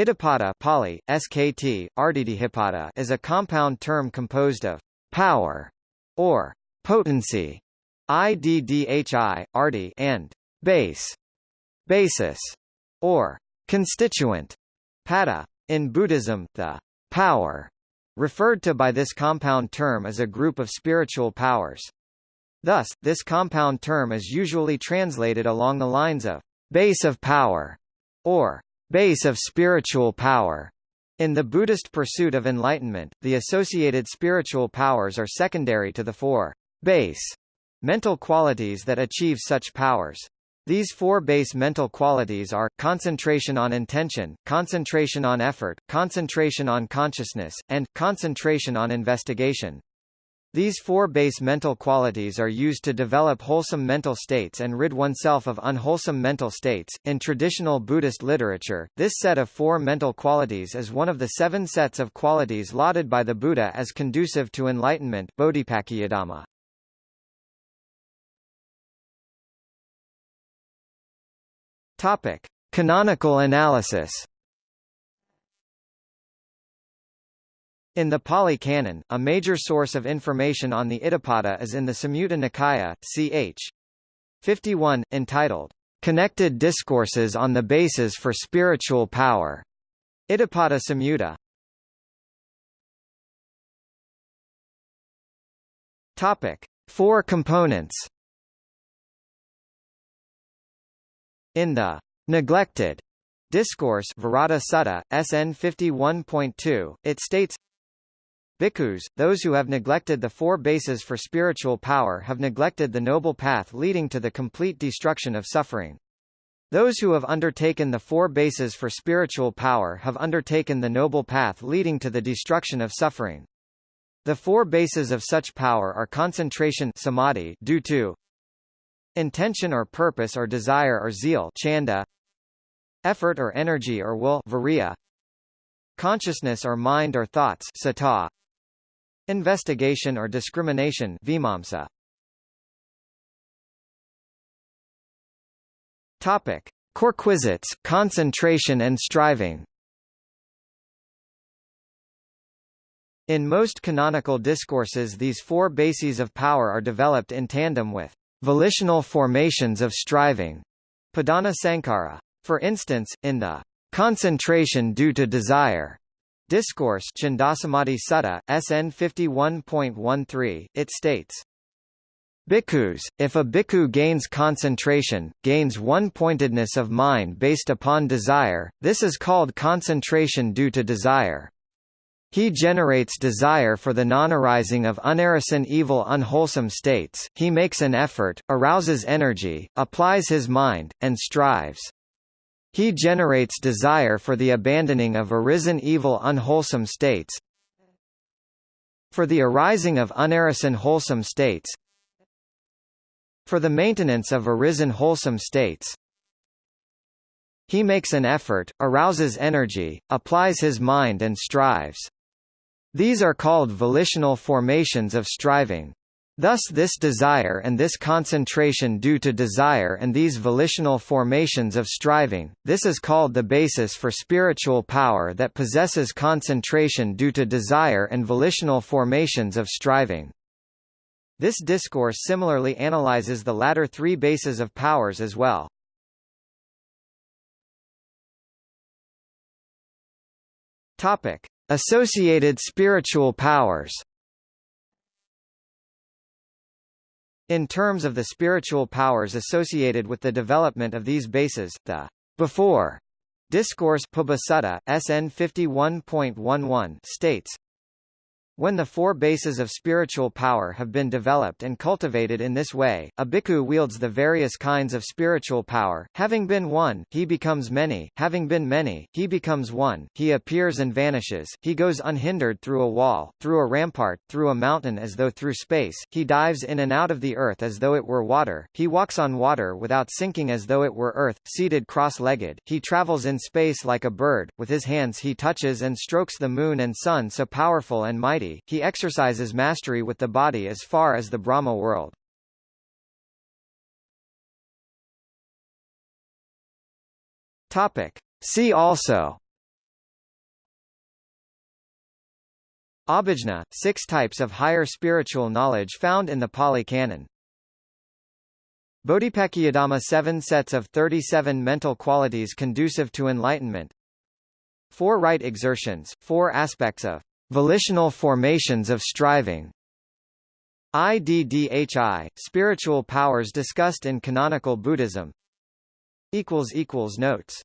Iddhipada Pali, SKT, Ardhidhipada is a compound term composed of power or potency, IDDHI, Ardhi, and base, basis, or constituent, pada. In Buddhism, the power referred to by this compound term is a group of spiritual powers. Thus, this compound term is usually translated along the lines of base of power or base of spiritual power. In the Buddhist pursuit of enlightenment, the associated spiritual powers are secondary to the four base mental qualities that achieve such powers. These four base mental qualities are, concentration on intention, concentration on effort, concentration on consciousness, and, concentration on investigation. These four base mental qualities are used to develop wholesome mental states and rid oneself of unwholesome mental states. In traditional Buddhist literature, this set of four mental qualities is one of the seven sets of qualities lauded by the Buddha as conducive to enlightenment. Topic: Canonical analysis. In the Pali Canon, a major source of information on the Iddhipada is in the Samyutta Nikaya, ch. 51, entitled, Connected Discourses on the Bases for Spiritual Power. Iddhipada Samyutta. Topic: Four components. In the neglected discourse Viraddha Sutta, SN 51.2, it states Bhikkhus, those who have neglected the four bases for spiritual power have neglected the noble path leading to the complete destruction of suffering. Those who have undertaken the four bases for spiritual power have undertaken the noble path leading to the destruction of suffering. The four bases of such power are concentration samadhi due to intention or purpose or desire or zeal chanda, effort or energy or will viriya, consciousness or mind or thoughts citta, Investigation or discrimination vimamsa. Topic: Quirquisites, concentration and striving. In most canonical discourses these four bases of power are developed in tandem with volitional formations of striving. Padhana Sankhara. For instance, in the concentration due to desire Discourse Chandasamadhi Sutta, SN 51.13, it states, Bhikkhus, if a bhikkhu gains concentration, gains one-pointedness of mind based upon desire, this is called concentration due to desire. He generates desire for the non-arising of unarisen evil unwholesome states, he makes an effort, arouses energy, applies his mind, and strives. He generates desire for the abandoning of arisen evil unwholesome states for the arising of unarisen wholesome states for the maintenance of arisen wholesome states he makes an effort, arouses energy, applies his mind and strives. These are called volitional formations of striving. Thus this desire and this concentration due to desire and these volitional formations of striving, this is called the basis for spiritual power that possesses concentration due to desire and volitional formations of striving. This discourse similarly analyzes the latter three bases of powers as well. Associated spiritual powers. In terms of the spiritual powers associated with the development of these bases, the before discourse Pubbasutta, SN 51.11 states, when the four bases of spiritual power have been developed and cultivated in this way, a bhikkhu wields the various kinds of spiritual power. Having been one, he becomes many. Having been many, he becomes one. He appears and vanishes. He goes unhindered through a wall, through a rampart, through a mountain as though through space. He dives in and out of the earth as though it were water. He walks on water without sinking as though it were earth, seated cross-legged. He travels in space like a bird. With his hands he touches and strokes the moon and sun so powerful and mighty he exercises mastery with the body as far as the Brahma world. Topic. See also Abhijna, six types of higher spiritual knowledge found in the Pali Canon. Bodhipakkiyadhamma, seven sets of 37 mental qualities conducive to enlightenment. Four right exertions, four aspects of Volitional formations of striving. IDDHI, spiritual powers discussed in canonical Buddhism. Notes.